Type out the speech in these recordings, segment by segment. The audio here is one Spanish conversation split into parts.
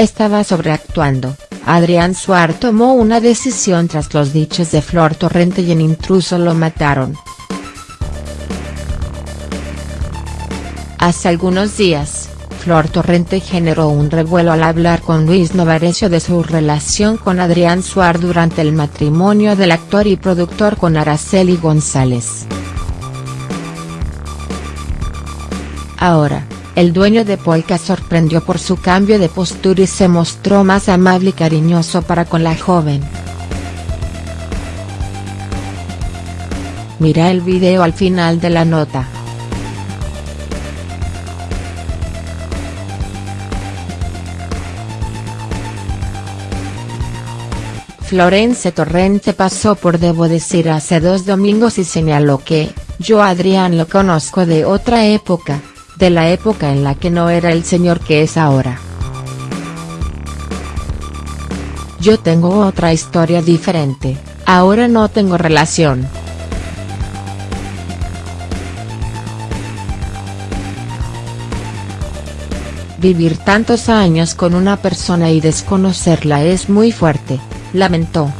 estaba sobreactuando, Adrián Suar tomó una decisión tras los dichos de Flor Torrente y en intruso lo mataron. Hace algunos días, Flor Torrente generó un revuelo al hablar con Luis Novarecio de su relación con Adrián Suar durante el matrimonio del actor y productor con Araceli González. Ahora, el dueño de Polka sorprendió por su cambio de postura y se mostró más amable y cariñoso para con la joven. Mira el video al final de la nota. Florence Torrente pasó por Debo decir hace dos domingos y señaló que, yo Adrián lo conozco de otra época, de la época en la que no era el señor que es ahora. Yo tengo otra historia diferente, ahora no tengo relación. Vivir tantos años con una persona y desconocerla es muy fuerte, lamentó.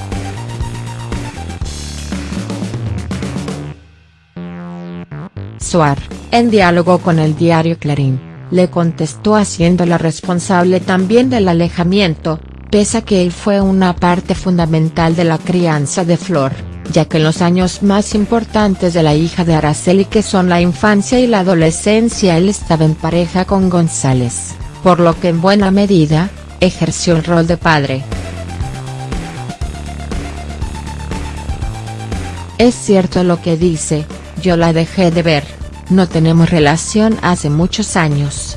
Suar, en diálogo con el diario Clarín, le contestó haciéndola responsable también del alejamiento, pese a que él fue una parte fundamental de la crianza de Flor, ya que en los años más importantes de la hija de Araceli que son la infancia y la adolescencia él estaba en pareja con González, por lo que en buena medida, ejerció el rol de padre. Es cierto lo que dice, yo la dejé de ver, no tenemos relación hace muchos años.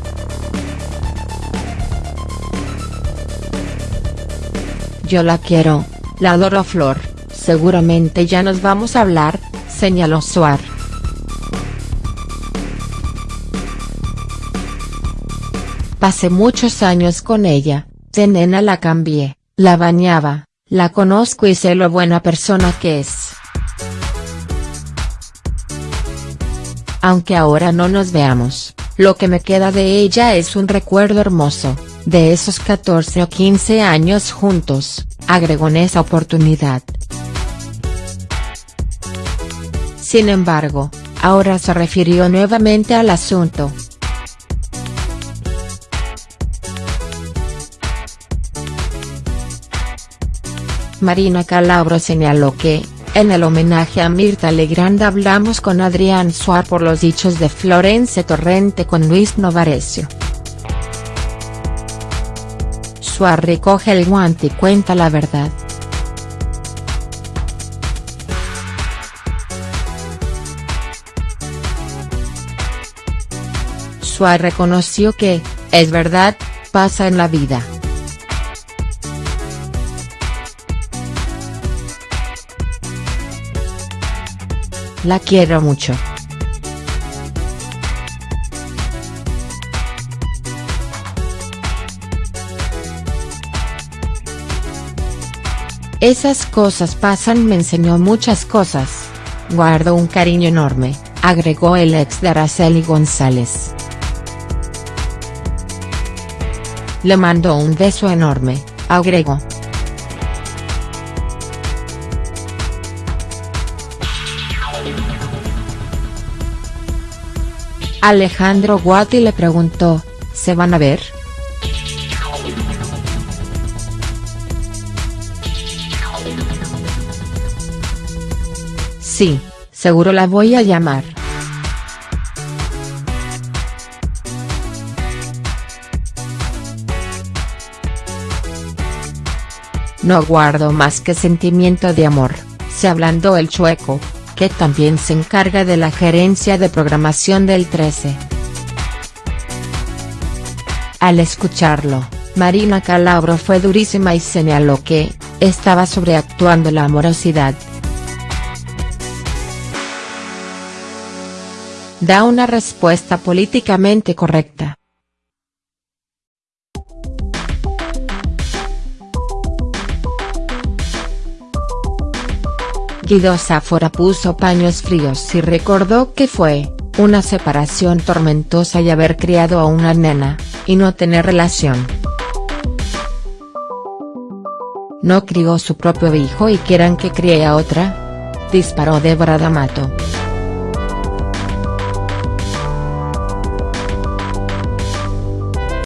Yo la quiero, la adoro Flor, seguramente ya nos vamos a hablar, señaló Suar. Pasé muchos años con ella, de nena la cambié, la bañaba, la conozco y sé lo buena persona que es. Aunque ahora no nos veamos, lo que me queda de ella es un recuerdo hermoso, de esos 14 o 15 años juntos, agregó en esa oportunidad. Sin embargo, ahora se refirió nuevamente al asunto. Marina Calabro señaló que, en el homenaje a Mirta Legrand hablamos con Adrián Suar por los dichos de Florence Torrente con Luis Novarecio. Suar recoge el guante y cuenta la verdad. Suar reconoció que, es verdad, pasa en la vida. La quiero mucho. Esas cosas pasan me enseñó muchas cosas. Guardo un cariño enorme, agregó el ex de Araceli González. Le mando un beso enorme, agregó. Alejandro Guati le preguntó, ¿se van a ver?. Sí, seguro la voy a llamar. No guardo más que sentimiento de amor, se ablandó el chueco que también se encarga de la gerencia de programación del 13. Al escucharlo, Marina Calabro fue durísima y señaló que, estaba sobreactuando la amorosidad. Da una respuesta políticamente correcta. Guido Sáfora puso paños fríos y recordó que fue, una separación tormentosa y haber criado a una nena, y no tener relación. ¿No crió su propio hijo y quieran que críe a otra? Disparó Débora D'Amato.